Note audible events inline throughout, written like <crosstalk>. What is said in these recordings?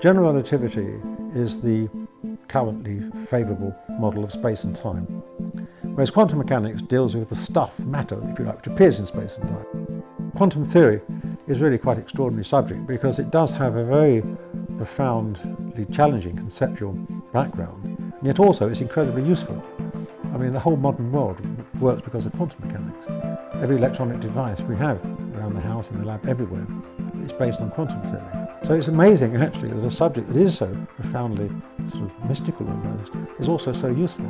General relativity is the currently favourable model of space and time, whereas quantum mechanics deals with the stuff, matter, if you like, which appears in space and time. Quantum theory is really quite an extraordinary subject because it does have a very profoundly challenging conceptual background, and yet also it's incredibly useful. I mean, the whole modern world works because of quantum mechanics. Every electronic device we have around the house, in the lab, everywhere, is based on quantum theory. So it's amazing, actually, that a subject that is so profoundly sort of mystical almost is also so useful.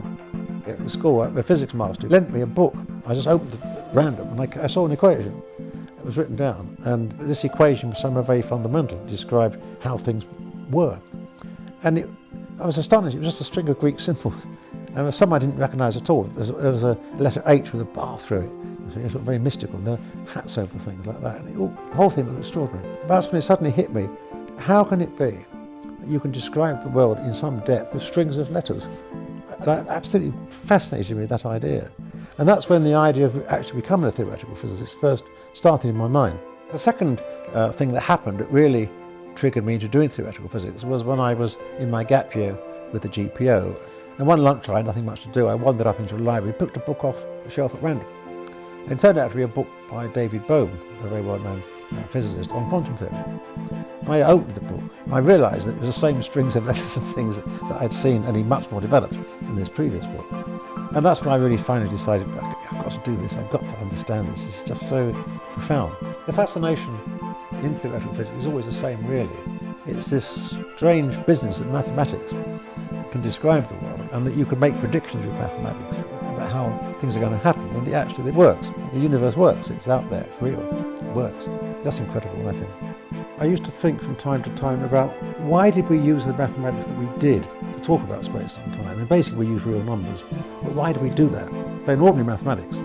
At school, a physics master lent me a book. I just opened it random and I, I saw an equation. It was written down, and this equation was somehow very fundamental. Described how things were. And it, I was astonished. It was just a string of Greek symbols. And some I didn't recognise at all. There was, a letter H with a bar through it. So it's very mystical. And there were hats over things like that. And it, the whole thing was extraordinary. That's when it suddenly hit me. How can it be that you can describe the world in some depth with strings of letters? And I absolutely fascinated me with that idea. And that's when the idea of actually becoming a theoretical physicist first started in my mind. The second uh, thing that happened that really triggered me into doing theoretical physics was when I was in my gap year with the GPO. And one lunch I had nothing much to do, I wandered up into a library, picked a book off the shelf at random. It turned out to be a book by David Bohm, a very well-known uh, physicist, on quantum theory. I opened the book and I realised that it was the same strings of <laughs> letters and things that, that I'd seen, only much more developed in this previous book. And that's when I really finally decided, I've got to do this, I've got to understand this, it's just so profound. The fascination in theoretical physics is always the same really. It's this strange business that mathematics can describe the world and that you can make predictions with mathematics about how things are going to happen and actually it works. The universe works, it's out there, it's real, it works. That's incredible I think. I used to think from time to time about why did we use the mathematics that we did to talk about space and time and basically we use real numbers. But why do we do that? So in ordinary mathematics,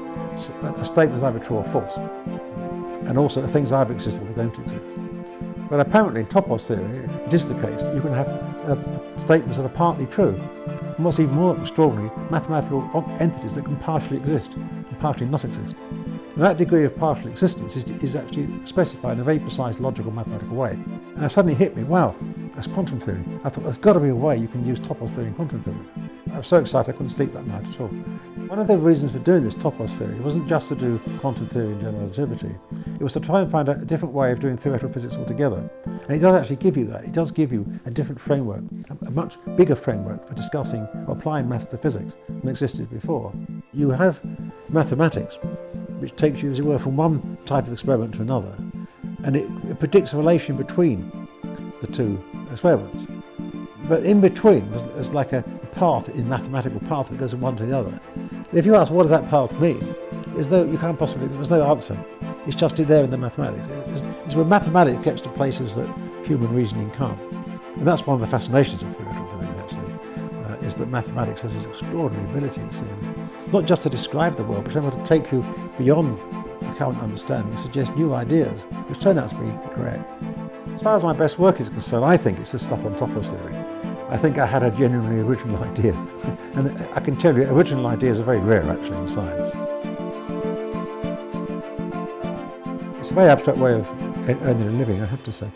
a statement is either true or false and also the things either exist or they don't exist. But apparently in Topos theory, it is the case that you can have uh, statements that are partly true. And what's even more extraordinary, mathematical entities that can partially exist and partially not exist. And that degree of partial existence is, is actually specified in a very precise logical mathematical way. And it suddenly hit me, wow, that's quantum theory. I thought there's got to be a way you can use Topos theory in quantum physics. I was so excited I couldn't sleep that night at all. One of the reasons for doing this topos theory wasn't just to do quantum theory and general relativity, it was to try and find a different way of doing theoretical physics altogether. And it does actually give you that. It does give you a different framework, a much bigger framework for discussing or applying maths to physics than existed before. You have mathematics, which takes you, as it were, from one type of experiment to another, and it, it predicts a relation between the two experiments. But in between, there's, there's like a path in mathematical path that goes from one to the other. If you ask what does that path mean, is though you can't possibly, there's no answer. It's just there in the mathematics. It's, it's where mathematics gets to places that human reasoning can't. And that's one of the fascinations of theoretical physics actually, uh, is that mathematics has this extraordinary ability, it seems, not just to describe the world, but able to take you beyond the current understanding and suggest new ideas, which turn out to be correct. As far as my best work is concerned, I think it's the stuff on topos theory. I think I had a genuinely original <laughs> idea. and I can tell you, original ideas are very rare actually in science. It's a very abstract way of earning a living, I have to say.